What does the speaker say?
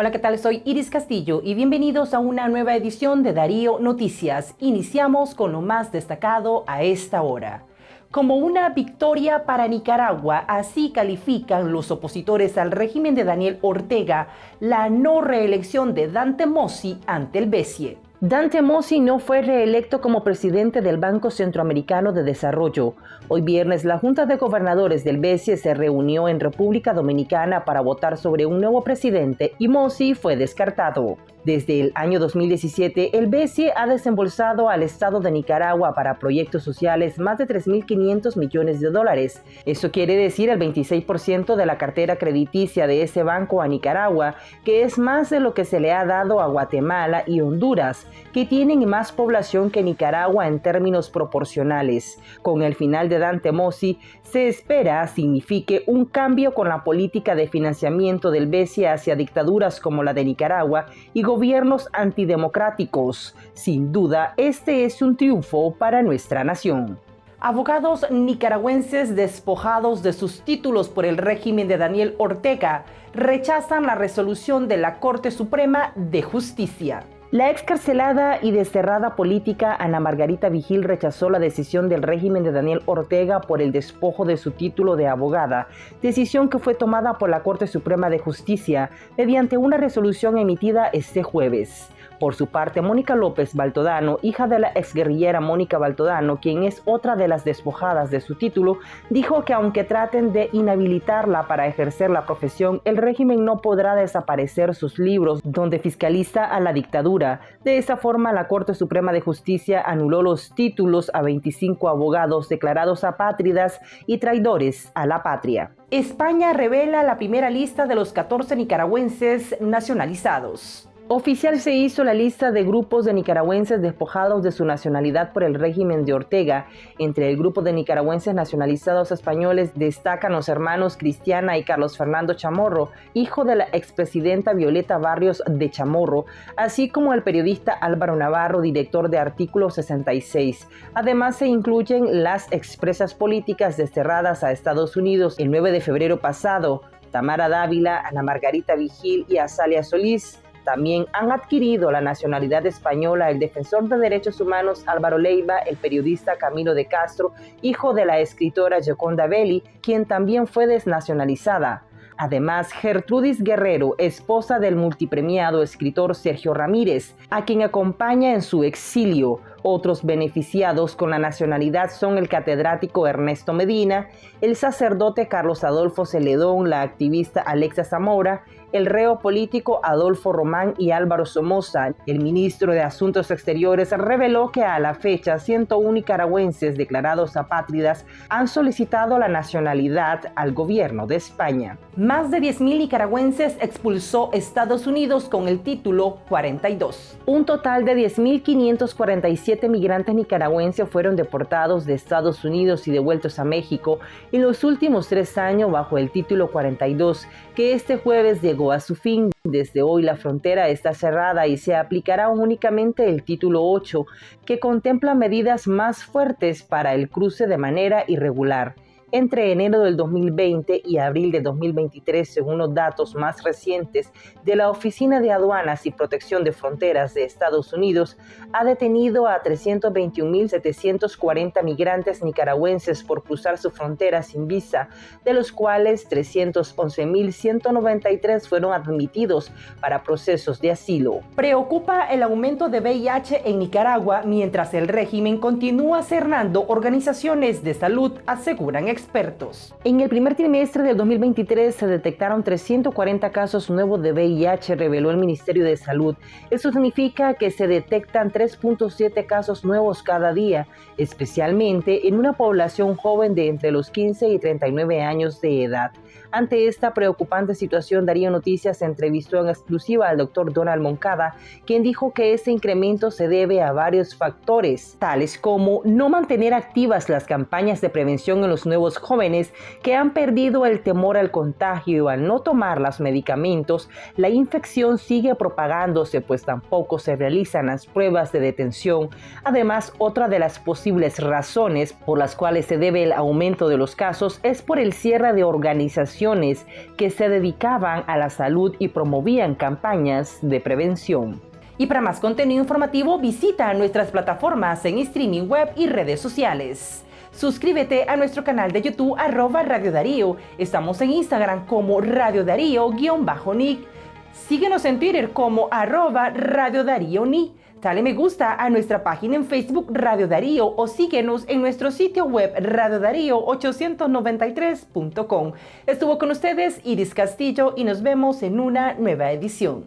Hola, ¿qué tal? Soy Iris Castillo y bienvenidos a una nueva edición de Darío Noticias. Iniciamos con lo más destacado a esta hora. Como una victoria para Nicaragua, así califican los opositores al régimen de Daniel Ortega la no reelección de Dante Mossi ante el BESIE. Dante Mossi no fue reelecto como presidente del Banco Centroamericano de Desarrollo. Hoy viernes, la Junta de Gobernadores del BCE se reunió en República Dominicana para votar sobre un nuevo presidente y Mossi fue descartado. Desde el año 2017, el BCE ha desembolsado al Estado de Nicaragua para proyectos sociales más de 3.500 millones de dólares. Eso quiere decir el 26% de la cartera crediticia de ese banco a Nicaragua, que es más de lo que se le ha dado a Guatemala y Honduras, que tienen más población que Nicaragua en términos proporcionales. Con el final de Dante Mossi, se espera signifique un cambio con la política de financiamiento del BCE hacia dictaduras como la de Nicaragua y antidemocráticos. Sin duda, este es un triunfo para nuestra nación. Abogados nicaragüenses despojados de sus títulos por el régimen de Daniel Ortega rechazan la resolución de la Corte Suprema de Justicia. La excarcelada y desterrada política Ana Margarita Vigil rechazó la decisión del régimen de Daniel Ortega por el despojo de su título de abogada, decisión que fue tomada por la Corte Suprema de Justicia mediante una resolución emitida este jueves. Por su parte, Mónica López Baltodano, hija de la exguerrillera Mónica Baltodano, quien es otra de las despojadas de su título, dijo que aunque traten de inhabilitarla para ejercer la profesión, el régimen no podrá desaparecer sus libros donde fiscaliza a la dictadura. De esa forma, la Corte Suprema de Justicia anuló los títulos a 25 abogados declarados apátridas y traidores a la patria. España revela la primera lista de los 14 nicaragüenses nacionalizados. Oficial se hizo la lista de grupos de nicaragüenses despojados de su nacionalidad por el régimen de Ortega. Entre el grupo de nicaragüenses nacionalizados españoles destacan los hermanos Cristiana y Carlos Fernando Chamorro, hijo de la expresidenta Violeta Barrios de Chamorro, así como el periodista Álvaro Navarro, director de Artículo 66. Además se incluyen las expresas políticas desterradas a Estados Unidos el 9 de febrero pasado, Tamara Dávila, Ana Margarita Vigil y Azalia Solís. También han adquirido la nacionalidad española el defensor de derechos humanos Álvaro Leiva, el periodista Camilo de Castro, hijo de la escritora Gioconda Belli, quien también fue desnacionalizada. Además, Gertrudis Guerrero, esposa del multipremiado escritor Sergio Ramírez, a quien acompaña en su exilio. Otros beneficiados con la nacionalidad son el catedrático Ernesto Medina, el sacerdote Carlos Adolfo Celedón, la activista Alexa Zamora, el reo político Adolfo Román y Álvaro Somoza. El ministro de Asuntos Exteriores reveló que a la fecha 101 nicaragüenses declarados apátridas han solicitado la nacionalidad al gobierno de España. Más de 10.000 nicaragüenses expulsó Estados Unidos con el título 42. Un total de 10.547 migrantes nicaragüenses fueron deportados de Estados Unidos y devueltos a México en los últimos tres años bajo el título 42, que este jueves llegó a su fin. Desde hoy la frontera está cerrada y se aplicará únicamente el título 8, que contempla medidas más fuertes para el cruce de manera irregular. Entre enero del 2020 y abril de 2023, según los datos más recientes de la Oficina de Aduanas y Protección de Fronteras de Estados Unidos, ha detenido a 321.740 migrantes nicaragüenses por cruzar su frontera sin visa, de los cuales 311.193 fueron admitidos para procesos de asilo. Preocupa el aumento de VIH en Nicaragua mientras el régimen continúa cerrando organizaciones de salud, aseguran expertos. En el primer trimestre del 2023 se detectaron 340 casos nuevos de VIH, reveló el Ministerio de Salud. Eso significa que se detectan 3.7 casos nuevos cada día, especialmente en una población joven de entre los 15 y 39 años de edad. Ante esta preocupante situación, Darío Noticias entrevistó en exclusiva al doctor Donald Moncada, quien dijo que ese incremento se debe a varios factores, tales como no mantener activas las campañas de prevención en los nuevos jóvenes que han perdido el temor al contagio al no tomar los medicamentos, la infección sigue propagándose pues tampoco se realizan las pruebas de detención. Además, otra de las posibles razones por las cuales se debe el aumento de los casos es por el cierre de organizaciones que se dedicaban a la salud y promovían campañas de prevención. Y para más contenido informativo visita nuestras plataformas en streaming web y redes sociales. Suscríbete a nuestro canal de YouTube arroba Radio Darío. Estamos en Instagram como Radio Darío-Nick. Síguenos en Twitter como arroba Radio Darío Ni. Dale me gusta a nuestra página en Facebook Radio Darío o síguenos en nuestro sitio web radiodarío893.com. Estuvo con ustedes Iris Castillo y nos vemos en una nueva edición.